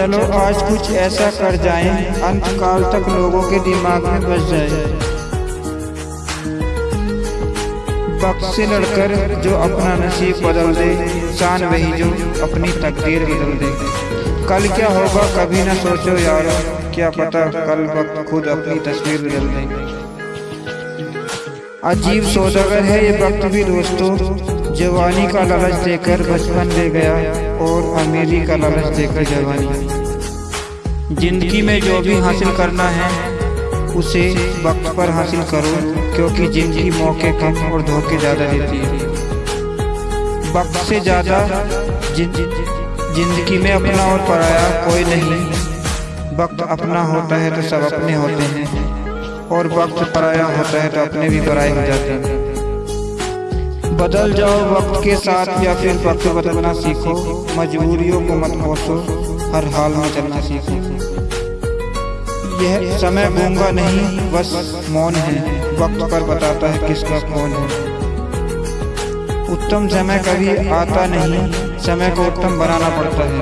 चलो, आज कुछ ऐसा कर जाएँ अंत काल तक लोगों के दिमाग में बस जाए। से लड़कर जो अपना नसीब बदल दे, शान वही जो अपनी तकदीर बदल दे। कल क्या होगा कभी ना सोचो यार, क्या पता कल वक्त खुद अपनी तस्वीर बदल दे। अजीब सौदागर है ये वक्त भी दोस्तों जवानी का लालच देकर बचपन ले गया और अमीरी का लालच देकर जवानी। ज़िंदगी में जो भी हासिल करना है उसे वक्त पर हासिल करो क्योंकि ज़िंदगी मौके कम और धोखे ज़्यादा देती है। वक्त से ज़्यादा ज़िंदगी में अपना और पराया कोई नहीं। वक्त अपना होता है तो सब अपने होते हैं और वक्त पराया होता है तो अपने भी पराए हो जाते हैं। बदल जाओ वक्त के साथ या फिर वक्त बदलना सीखो। मजबूरियों को मत कोसो। हर हाल में चलना सीखो। यह समय गूँगा नहीं, बस मौन है। वक्त पर बताता है किसका कौन है। उत्तम समय कभी आता नहीं। समय को उत्तम बनाना पड़ता है।